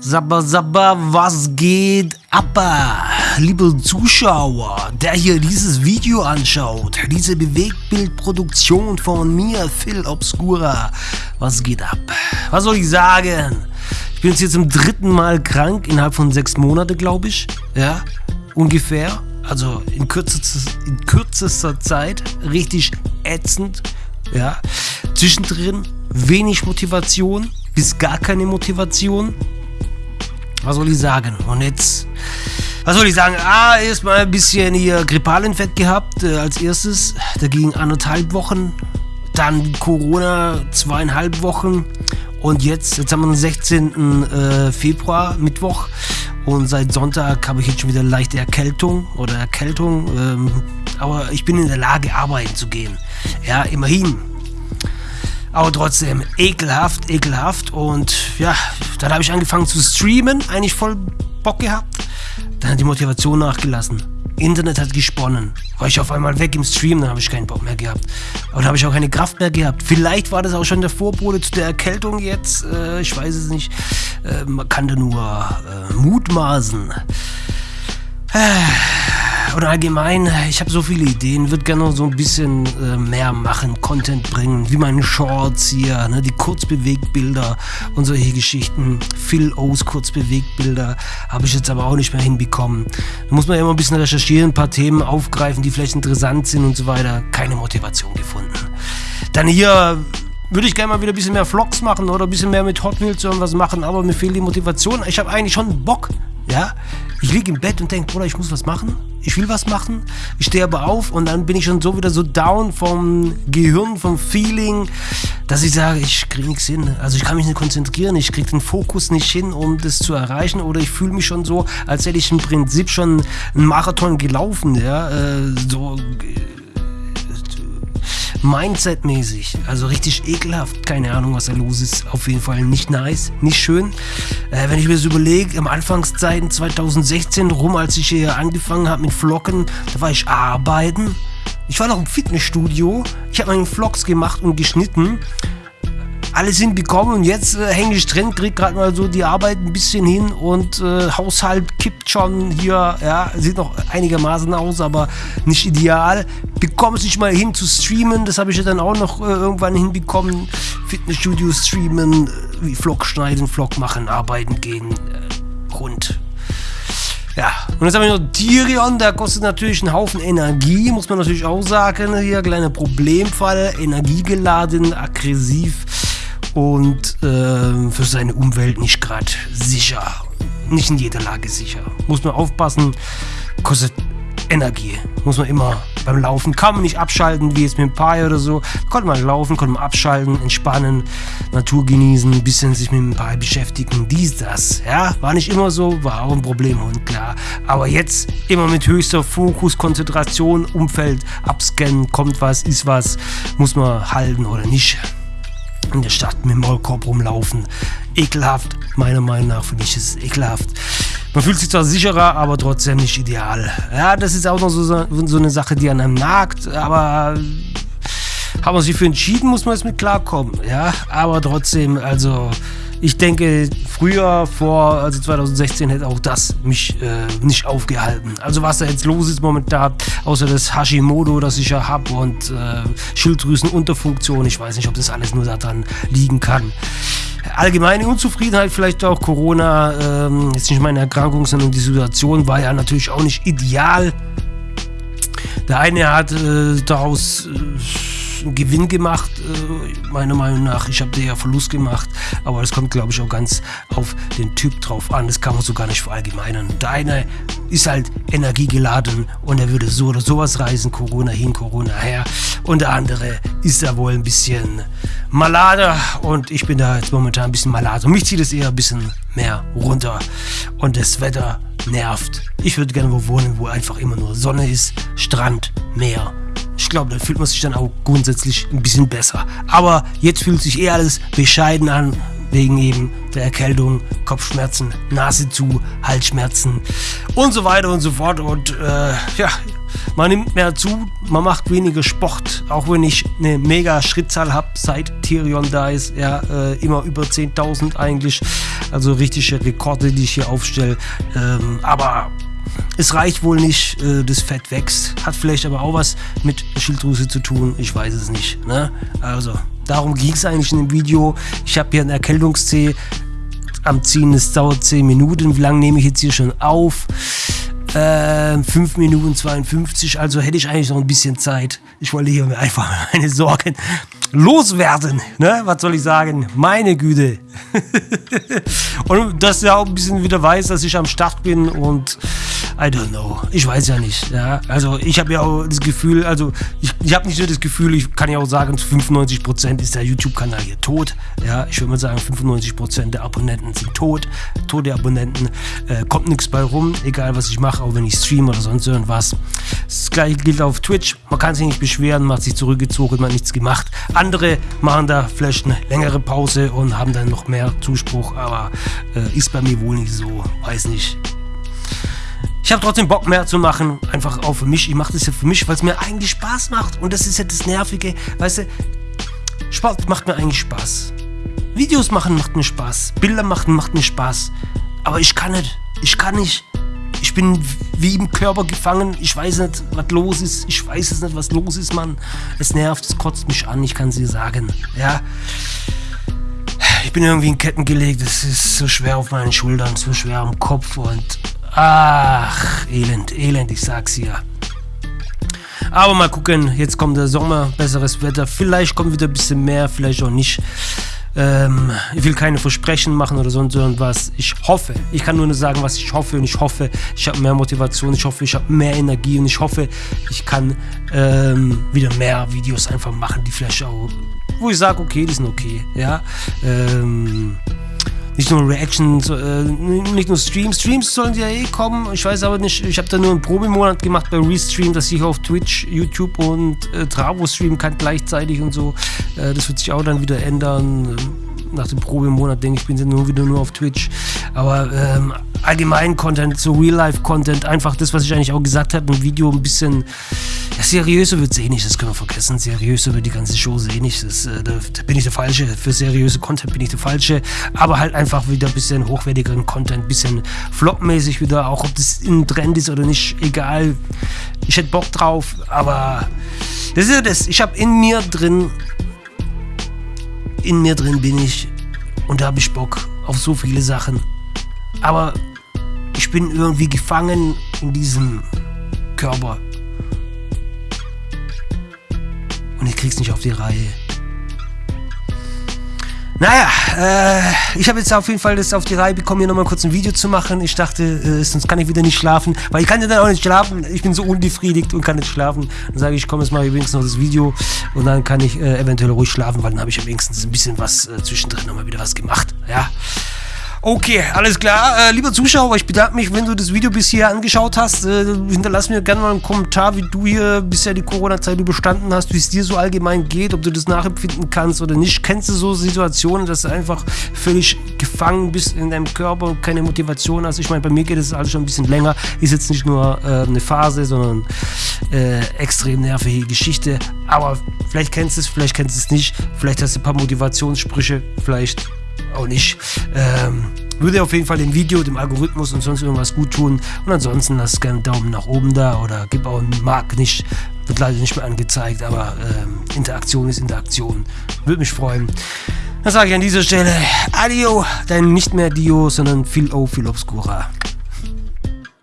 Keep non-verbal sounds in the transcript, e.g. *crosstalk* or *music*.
Sabba Sabba, was geht ab? Liebe Zuschauer, der hier dieses Video anschaut, diese Bewegtbildproduktion von mir, Phil Obscura, was geht ab? Was soll ich sagen? Ich bin jetzt zum dritten Mal krank, innerhalb von sechs Monaten, glaube ich. Ja, ungefähr. Also in kürzester, in kürzester Zeit. Richtig ätzend. Ja. Zwischendrin wenig Motivation bis gar keine Motivation. Was soll ich sagen? Und jetzt, was soll ich sagen? Ah, erstmal ein bisschen hier Grippalinfekt gehabt äh, als erstes. Da ging anderthalb Wochen. Dann Corona zweieinhalb Wochen. Und jetzt, jetzt haben wir den 16. Äh, Februar, Mittwoch. Und seit Sonntag habe ich jetzt schon wieder leichte Erkältung oder Erkältung. Ähm, aber ich bin in der Lage, arbeiten zu gehen. Ja, immerhin. Aber trotzdem ekelhaft, ekelhaft. Und ja, dann habe ich angefangen zu streamen, eigentlich voll Bock gehabt. Dann hat die Motivation nachgelassen. Internet hat gesponnen. War ich auf einmal weg im Stream, dann habe ich keinen Bock mehr gehabt. Aber dann habe ich auch keine Kraft mehr gehabt. Vielleicht war das auch schon der Vorbote zu der Erkältung jetzt. Äh, ich weiß es nicht. Äh, man kann da nur äh, mutmaßen. Äh, oder allgemein, ich habe so viele Ideen, würde gerne noch so ein bisschen äh, mehr machen, Content bringen, wie meine Shorts hier, ne, die Kurzbewegbilder und solche Geschichten. Phil O's Kurzbewegbilder habe ich jetzt aber auch nicht mehr hinbekommen. Da muss man ja immer ein bisschen recherchieren, ein paar Themen aufgreifen, die vielleicht interessant sind und so weiter. Keine Motivation gefunden. Dann hier würde ich gerne mal wieder ein bisschen mehr Vlogs machen oder ein bisschen mehr mit Hot Wheels irgendwas machen, aber mir fehlt die Motivation. Ich habe eigentlich schon Bock, ja. Ich liege im Bett und denke, Bruder, ich muss was machen. Ich will was machen. Ich stehe aber auf und dann bin ich schon so wieder so down vom Gehirn, vom Feeling, dass ich sage, ich kriege nichts hin. Also ich kann mich nicht konzentrieren, ich kriege den Fokus nicht hin, um das zu erreichen. Oder ich fühle mich schon so, als hätte ich im Prinzip schon einen Marathon gelaufen, ja. Äh, so Mindset-mäßig. Also richtig ekelhaft. Keine Ahnung, was da los ist. Auf jeden Fall nicht nice, nicht schön. Äh, wenn ich mir das überlege, am Anfangszeiten 2016 rum, als ich hier angefangen habe mit Flocken, da war ich arbeiten. Ich war noch im Fitnessstudio. Ich habe meine Vlogs gemacht und geschnitten alles hinbekommen und jetzt äh, hänge ich drin, krieg gerade mal so die Arbeit ein bisschen hin und äh, Haushalt kippt schon hier, ja, sieht noch einigermaßen aus, aber nicht ideal. Bekomme es nicht mal hin zu streamen, das habe ich ja dann auch noch äh, irgendwann hinbekommen. Fitnessstudio streamen, äh, wie Vlog schneiden, Vlog machen, arbeiten gehen, äh, rund. Ja, und jetzt haben wir noch Tyrion, der kostet natürlich einen Haufen Energie, muss man natürlich auch sagen. Hier, kleiner Problemfall, energiegeladen, aggressiv und äh, für seine Umwelt nicht gerade sicher. Nicht in jeder Lage sicher. Muss man aufpassen, kostet Energie. Muss man immer beim Laufen, kann man nicht abschalten, wie jetzt mit dem Pi oder so. Konnte man laufen, konnte man abschalten, entspannen, Natur genießen, ein bisschen sich mit dem Pi beschäftigen, dies, das. Ja, war nicht immer so, war auch ein Problem und klar. Aber jetzt immer mit höchster Fokus, Konzentration, Umfeld abscannen, kommt was, ist was, muss man halten oder nicht in der Stadt mit dem Maulkorb rumlaufen. Ekelhaft, meiner Meinung nach finde ich es ekelhaft. Man fühlt sich zwar sicherer, aber trotzdem nicht ideal. Ja, das ist auch noch so, so eine Sache, die an einem nagt, aber haben wir sich für entschieden, muss man jetzt mit klarkommen. Ja, aber trotzdem, also ich denke, früher, vor also 2016, hätte auch das mich äh, nicht aufgehalten. Also was da jetzt los ist momentan, außer das Hashimoto, das ich ja habe und äh, Schilddrüsenunterfunktion, ich weiß nicht, ob das alles nur daran liegen kann. Allgemeine Unzufriedenheit, vielleicht auch Corona, ähm, jetzt nicht meine Erkrankung, sondern die Situation war ja natürlich auch nicht ideal. Der eine hat äh, daraus äh, einen Gewinn gemacht, äh, meiner Meinung nach. Ich habe dir ja Verlust gemacht, aber das kommt, glaube ich, auch ganz auf den Typ drauf an. Das kann man so gar nicht verallgemeinern. Der eine ist halt energiegeladen und er würde so oder sowas reisen, Corona hin, Corona her. Und der andere ist da wohl ein bisschen malader und ich bin da jetzt momentan ein bisschen malader. Mich zieht es eher ein bisschen mehr runter und das Wetter nervt. Ich würde gerne wo wohnen, wo einfach immer nur Sonne ist, Strand, Meer ich glaube, da fühlt man sich dann auch grundsätzlich ein bisschen besser. Aber jetzt fühlt sich eher alles bescheiden an, wegen eben der Erkältung, Kopfschmerzen, Nase zu, Halsschmerzen und so weiter und so fort. Und äh, ja, man nimmt mehr zu, man macht weniger Sport, auch wenn ich eine mega Schrittzahl habe seit Tyrion da ist, ja, äh, immer über 10.000 eigentlich, also richtige Rekorde, die ich hier aufstelle, ähm, aber es reicht wohl nicht, äh, das Fett wächst, hat vielleicht aber auch was mit Schilddrüse zu tun, ich weiß es nicht, ne? also darum ging es eigentlich in dem Video, ich habe hier einen Erkältungszeh am Ziehen, es dauert 10 Minuten, wie lange nehme ich jetzt hier schon auf? Äh, 5 Minuten 52, also hätte ich eigentlich noch ein bisschen Zeit. Ich wollte hier einfach *laughs* meine Sorgen loswerden. Ne? Was soll ich sagen? Meine Güte. *laughs* und dass er auch ein bisschen wieder weiß, dass ich am Start bin und I don't know. Ich weiß ja nicht. Ja? Also ich habe ja auch das Gefühl, also ich, ich habe nicht nur das Gefühl, ich kann ja auch sagen, zu 95% ist der YouTube-Kanal hier tot. Ja, ich würde mal sagen, 95% der Abonnenten sind tot. Tote Abonnenten. Äh, kommt nichts bei rum, egal was ich mache, auch wenn ich streame oder sonst irgendwas. Das gleiche gilt auf Twitch. Man kann sich nicht beschweren, man hat sich zurückgezogen, man hat nichts gemacht. Andere machen da vielleicht eine längere Pause und haben dann noch mehr Zuspruch, aber äh, ist bei mir wohl nicht so. Weiß nicht. Ich habe trotzdem Bock mehr zu machen, einfach auch für mich. Ich mache das ja für mich, weil es mir eigentlich Spaß macht. Und das ist ja das Nervige. Weißt du, Sport macht mir eigentlich Spaß. Videos machen macht mir Spaß. Bilder machen macht mir Spaß. Aber ich kann nicht. Ich kann nicht. Ich bin wie im Körper gefangen. Ich weiß nicht, was los ist. Ich weiß es nicht, was los ist, Mann. Es nervt, es kotzt mich an. Ich kann es dir sagen. Ja. Ich bin irgendwie in Ketten gelegt. Es ist so schwer auf meinen Schultern, so schwer am Kopf und ach, Elend, Elend, ich sag's hier. Aber mal gucken, jetzt kommt der Sommer, besseres Wetter. Vielleicht kommt wieder ein bisschen mehr, vielleicht auch nicht. Ähm, ich will keine Versprechen machen oder sonst irgendwas. Ich hoffe, ich kann nur sagen, was ich hoffe und ich hoffe, ich habe mehr Motivation, ich hoffe, ich habe mehr Energie und ich hoffe, ich kann ähm, wieder mehr Videos einfach machen, die vielleicht auch, wo ich sage, okay, die sind okay, ja. Ähm, nicht nur Reactions, äh, nicht nur Streams. Streams sollen ja eh kommen. Ich weiß aber nicht, ich habe da nur einen Probemonat gemacht bei Restream, dass ich auf Twitch, YouTube und äh, Travo streamen kann gleichzeitig und so. Äh, das wird sich auch dann wieder ändern. Nach dem Probemonat denke ich, bin dann nur wieder nur auf Twitch. Aber ähm, allgemein Content, so Real-Life-Content, einfach das, was ich eigentlich auch gesagt habe, ein Video ein bisschen ja, seriöser wird es eh nicht, das können wir vergessen. Seriöser wird die ganze Show eh nicht. Das, äh, da, da, bin ich der Falsche. Für seriöse Content bin ich der Falsche. Aber halt einfach wieder ein bisschen hochwertigeren Content, ein bisschen flopmäßig wieder, auch ob das in Trend ist oder nicht, egal. Ich hätte Bock drauf, aber das ist ja das. Ich habe in mir drin, in mir drin bin ich und da habe ich Bock auf so viele Sachen. Aber ich bin irgendwie gefangen in diesem Körper. Und ich krieg's nicht auf die Reihe. Naja, äh, ich habe jetzt auf jeden Fall das auf die Reihe bekommen, hier nochmal kurz ein Video zu machen. Ich dachte, äh, sonst kann ich wieder nicht schlafen, weil ich kann ja dann auch nicht schlafen. Ich bin so unbefriedigt und kann nicht schlafen. Dann sage ich, komm, jetzt mache ich wenigstens noch das Video und dann kann ich äh, eventuell ruhig schlafen, weil dann habe ich ja wenigstens ein bisschen was äh, zwischendrin nochmal wieder was gemacht. Ja. Okay, alles klar. Äh, lieber Zuschauer, ich bedanke mich, wenn du das Video bis hier angeschaut hast. Äh, hinterlass mir gerne mal einen Kommentar, wie du hier bisher die Corona-Zeit überstanden hast, wie es dir so allgemein geht, ob du das nachempfinden kannst oder nicht. Kennst du so Situationen, dass du einfach völlig gefangen bist in deinem Körper und keine Motivation hast? Ich meine, bei mir geht es alles schon ein bisschen länger. Ist jetzt nicht nur äh, eine Phase, sondern äh, extrem nervige Geschichte. Aber vielleicht kennst du es, vielleicht kennst du es nicht. Vielleicht hast du ein paar Motivationssprüche, vielleicht auch nicht. Ähm, würde auf jeden Fall dem Video, dem Algorithmus und sonst irgendwas gut tun. Und ansonsten lass gerne einen Daumen nach oben da oder gib auch einen Mark nicht. Wird leider nicht mehr angezeigt, aber ähm, Interaktion ist Interaktion. Würde mich freuen. Dann sage ich an dieser Stelle Adio, dein nicht mehr Dio, sondern viel O, viel Obscura.